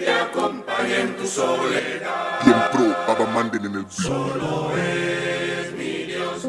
te acompañe en tu soledad. Bien pro, Manden en el beat. Solo es mi Dios